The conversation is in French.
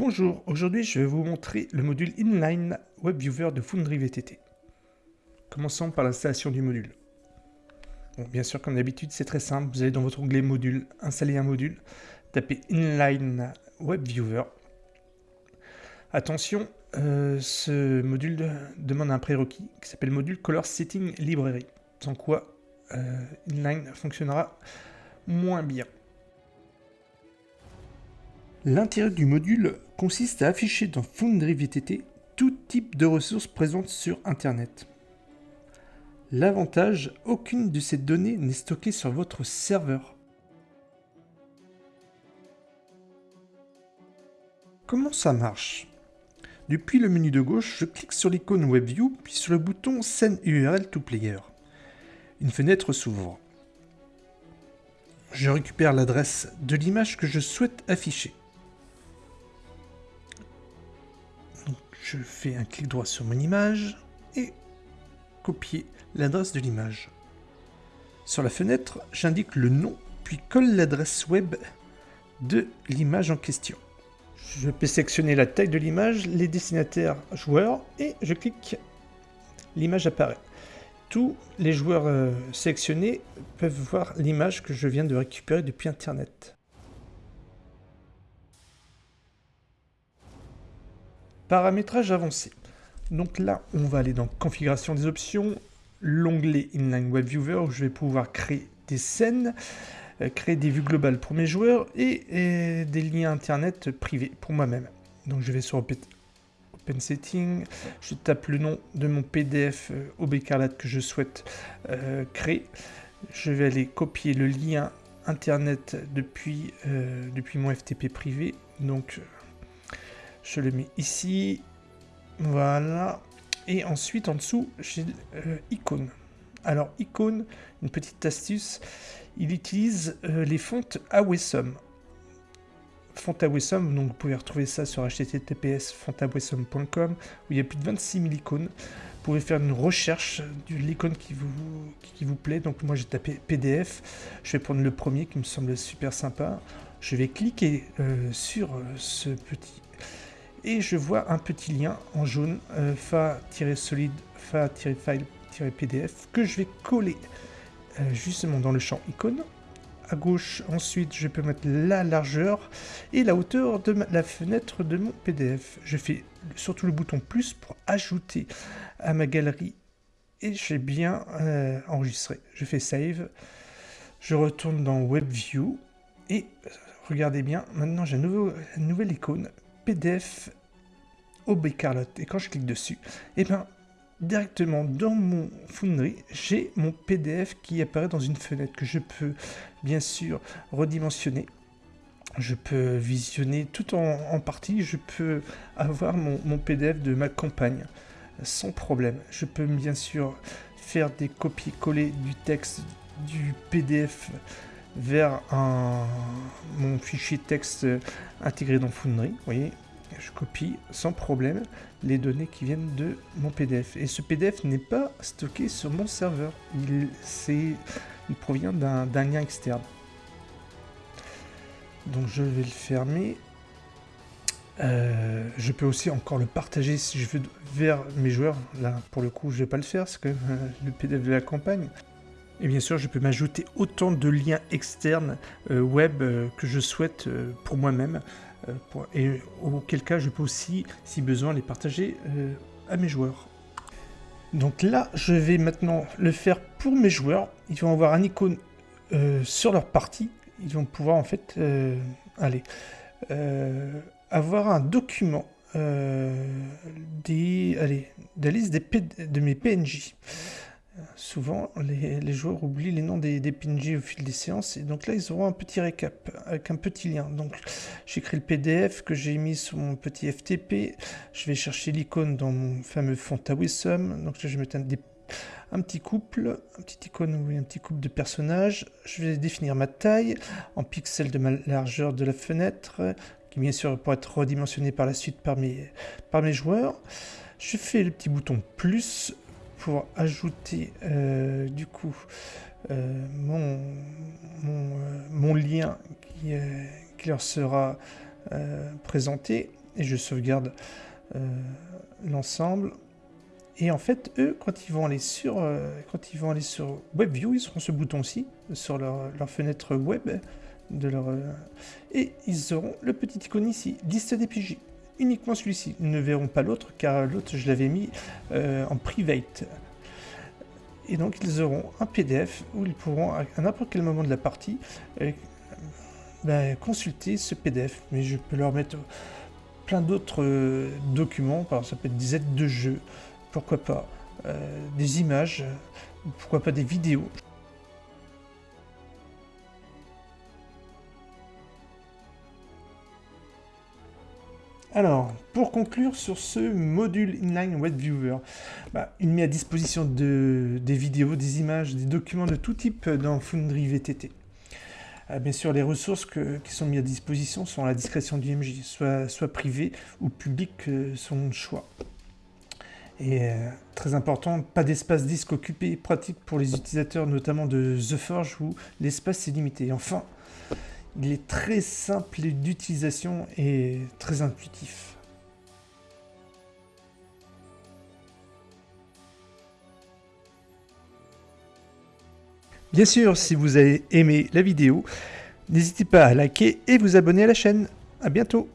Bonjour, aujourd'hui je vais vous montrer le module Inline WebViewer de Foundry VTT. Commençons par l'installation du module. bien sûr, comme d'habitude, c'est très simple. Vous allez dans votre onglet Module, installer un module, tapez Inline WebViewer. Attention, euh, ce module demande un prérequis qui s'appelle module Color Setting Library, sans quoi euh, Inline fonctionnera moins bien. L'intérêt du module consiste à afficher dans Foundry VTT tout type de ressources présentes sur Internet. L'avantage, aucune de ces données n'est stockée sur votre serveur. Comment ça marche? Depuis le menu de gauche, je clique sur l'icône WebView, puis sur le bouton Send URL to Player. Une fenêtre s'ouvre. Je récupère l'adresse de l'image que je souhaite afficher. Je fais un clic droit sur mon image et copier l'adresse de l'image. Sur la fenêtre, j'indique le nom, puis colle l'adresse web de l'image en question. Je peux sélectionner la taille de l'image, les destinataires joueurs, et je clique, l'image apparaît. Tous les joueurs euh, sélectionnés peuvent voir l'image que je viens de récupérer depuis Internet. Paramétrage avancé. Donc là, on va aller dans Configuration des options, l'onglet Inline Web Viewer où je vais pouvoir créer des scènes, euh, créer des vues globales pour mes joueurs et, des liens internet privés pour moi-même. Donc je vais sur Open, Setting, je tape le nom de mon PDF euh, OBcarlate que je souhaite euh, créer. Je vais aller copier le lien internet depuis, depuis mon FTP privé. Donc je le mets ici. Voilà. Et ensuite, en dessous, j'ai euh, icône. Alors, icône, une petite astuce, il utilise euh, les fontes Awesome. Font Awesome, donc vous pouvez retrouver ça sur https fontawesome.com où il y a plus de 26 000 icônes. Vous pouvez faire une recherche de l'icône qui vous, qui vous plaît. Donc moi j'ai tapé PDF. Je vais prendre le premier qui me semble super sympa. Je vais cliquer euh, sur ce petit et je vois un petit lien en jaune euh, fa-solide fa-file-pdf que je vais coller euh, justement dans le champ icône. À gauche, ensuite, je peux mettre la largeur et la hauteur de la fenêtre de mon PDF. Je fais surtout le bouton plus pour ajouter à ma galerie et j'ai bien euh, enregistré. Je fais save, je retourne dans WebView et regardez bien, maintenant j'ai une nouvelle icône PDF Carlotte. Et quand je clique dessus, et eh ben directement dans mon Foundry, j'ai mon PDF qui apparaît dans une fenêtre que je peux bien sûr redimensionner. Je peux visionner tout en, partie, je peux avoir mon, mon, PDF de ma campagne sans problème. Je peux bien sûr faire des copier-coller du texte du PDF vers mon fichier texte intégré dans Foundry. Vous voyez, je copie sans problème les données qui viennent de mon PDF. Et ce PDF n'est pas stocké sur mon serveur, il, provient d'un lien externe. Donc je vais le fermer. Euh, je peux aussi encore le partager si je veux vers mes joueurs. Là, pour le coup, je ne vais pas le faire, c'est que le PDF de la campagne. Et bien sûr, je peux m'ajouter autant de liens externes euh, web euh, que je souhaite pour moi-même. Euh, et auquel cas je peux aussi, si besoin, les partager euh, à mes joueurs. Donc là, je vais maintenant le faire pour mes joueurs. Ils vont avoir un icône euh, sur leur partie. Ils vont pouvoir en fait, aller avoir un document des, allez, de la liste des de mes PNJ. Souvent, les, joueurs oublient les noms des, PNJ au fil des séances, et donc là, ils auront un petit récap avec un petit lien. Donc, j'écris le PDF que j'ai mis sur mon petit FTP. Je vais chercher l'icône dans mon fameux font Awisum. Donc, je vais mettre un, petit couple, un petit icône, oui, un petit couple de personnages. Je vais définir ma taille en pixels de ma largeur de la fenêtre, qui bien sûr pourra être redimensionné par la suite par mes, par mes joueurs. Je fais le petit bouton plus pour ajouter euh, du coup euh, euh, mon, lien qui, qui leur sera présenté et je sauvegarde l'ensemble. Et en fait, eux, quand ils vont aller sur, quand ils vont aller sur WebView, ils auront ce bouton-ci sur leur, leur, fenêtre web de leur, et ils auront le petit icône ici, liste des PJ uniquement celui-ci. Ils ne verront pas l'autre, car l'autre, je l'avais mis euh, en private. Et donc, ils auront un PDF où ils pourront, à n'importe quel moment de la partie, euh, ben, consulter ce PDF. Mais je peux leur mettre plein d'autres euh, documents, par ça peut être des aides de jeu, pourquoi pas, des images, pourquoi pas des vidéos. Alors, pour conclure sur ce module Inline Web Viewer, bah, il met à disposition des vidéos, des images, des documents de tout type dans Foundry VTT. Ah, bien sûr, les ressources qui sont mises à disposition sont à la discrétion du MJ, soit, privées ou publiques euh, son choix. Et euh, très important, pas d'espace disque occupé, pratique pour les utilisateurs notamment de The Forge où l'espace est limité. enfin, il est très simple d'utilisation et très intuitif. Bien sûr, si vous avez aimé la vidéo, n'hésitez pas à liker et vous abonner à la chaîne. A bientôt